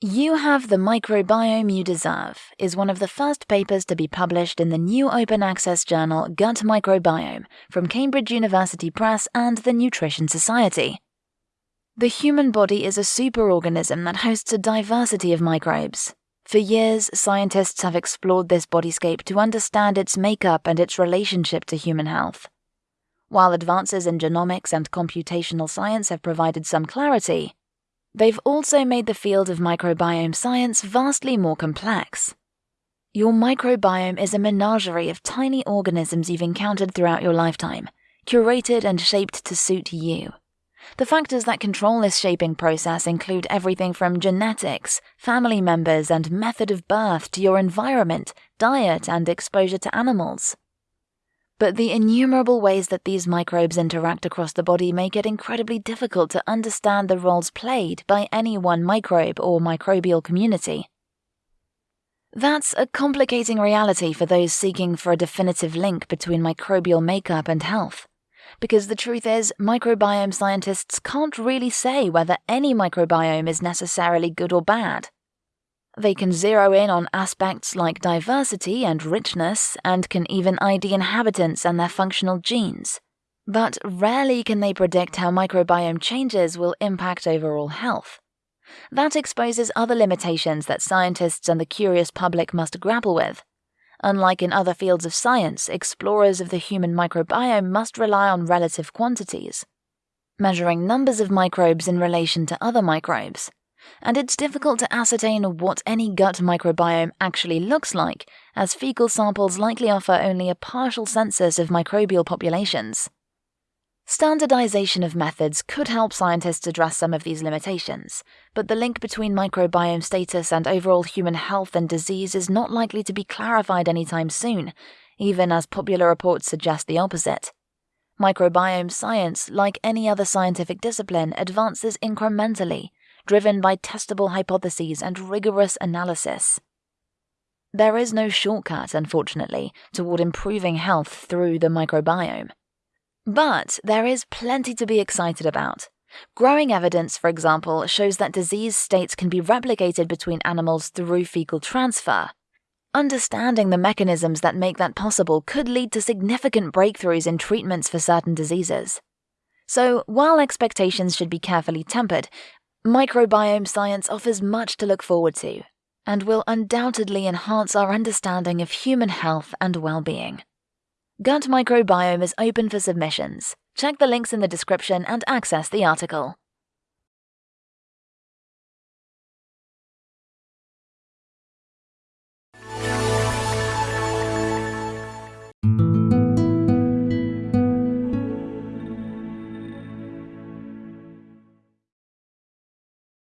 You Have the Microbiome You Deserve is one of the first papers to be published in the new open access journal Gut Microbiome from Cambridge University Press and the Nutrition Society. The human body is a superorganism that hosts a diversity of microbes. For years, scientists have explored this bodyscape to understand its makeup and its relationship to human health. While advances in genomics and computational science have provided some clarity, They've also made the field of microbiome science vastly more complex. Your microbiome is a menagerie of tiny organisms you've encountered throughout your lifetime, curated and shaped to suit you. The factors that control this shaping process include everything from genetics, family members, and method of birth to your environment, diet, and exposure to animals. But the innumerable ways that these microbes interact across the body make it incredibly difficult to understand the roles played by any one microbe or microbial community. That's a complicating reality for those seeking for a definitive link between microbial makeup and health. Because the truth is, microbiome scientists can't really say whether any microbiome is necessarily good or bad. They can zero in on aspects like diversity and richness, and can even ID inhabitants and their functional genes. But rarely can they predict how microbiome changes will impact overall health. That exposes other limitations that scientists and the curious public must grapple with. Unlike in other fields of science, explorers of the human microbiome must rely on relative quantities, measuring numbers of microbes in relation to other microbes and it's difficult to ascertain what any gut microbiome actually looks like, as fecal samples likely offer only a partial census of microbial populations. Standardization of methods could help scientists address some of these limitations, but the link between microbiome status and overall human health and disease is not likely to be clarified anytime soon, even as popular reports suggest the opposite. Microbiome science, like any other scientific discipline, advances incrementally, driven by testable hypotheses and rigorous analysis. There is no shortcut, unfortunately, toward improving health through the microbiome. But there is plenty to be excited about. Growing evidence, for example, shows that disease states can be replicated between animals through fecal transfer. Understanding the mechanisms that make that possible could lead to significant breakthroughs in treatments for certain diseases. So, while expectations should be carefully tempered, Microbiome science offers much to look forward to and will undoubtedly enhance our understanding of human health and well being. Gut Microbiome is open for submissions. Check the links in the description and access the article.